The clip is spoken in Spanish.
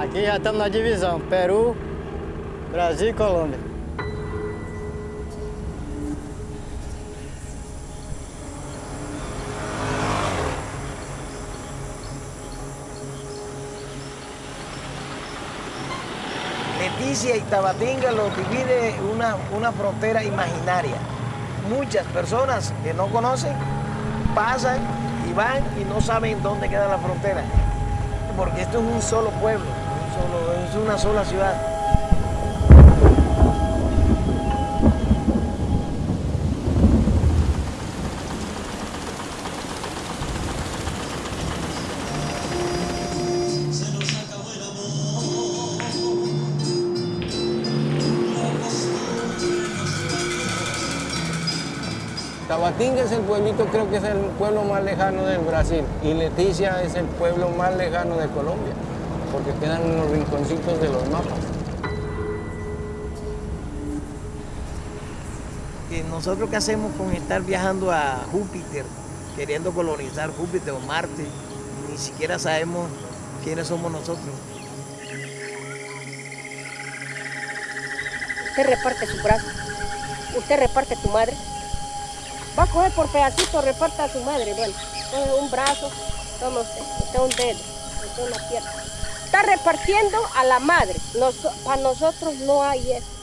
Aqui já estamos na divisão, Peru, Brasil e Colômbia. Leticia y Tabatinga lo divide una, una frontera imaginaria. Muchas personas que no conocen pasan y van y no saben dónde queda la frontera. Porque esto es un solo pueblo, es una sola ciudad. Tabatinga es el pueblito, creo que es el pueblo más lejano del Brasil y Leticia es el pueblo más lejano de Colombia, porque quedan en los rinconcitos de los mapas. nosotros qué hacemos con estar viajando a Júpiter, queriendo colonizar Júpiter o Marte, ni siquiera sabemos quiénes somos nosotros. Usted reparte su brazo, usted reparte tu madre. Va a coger por pedacitos, reparta a su madre. Bueno, un brazo, toma usted, usted un dedo, usted una pierna. Está repartiendo a la madre. Nos- para nosotros no hay eso.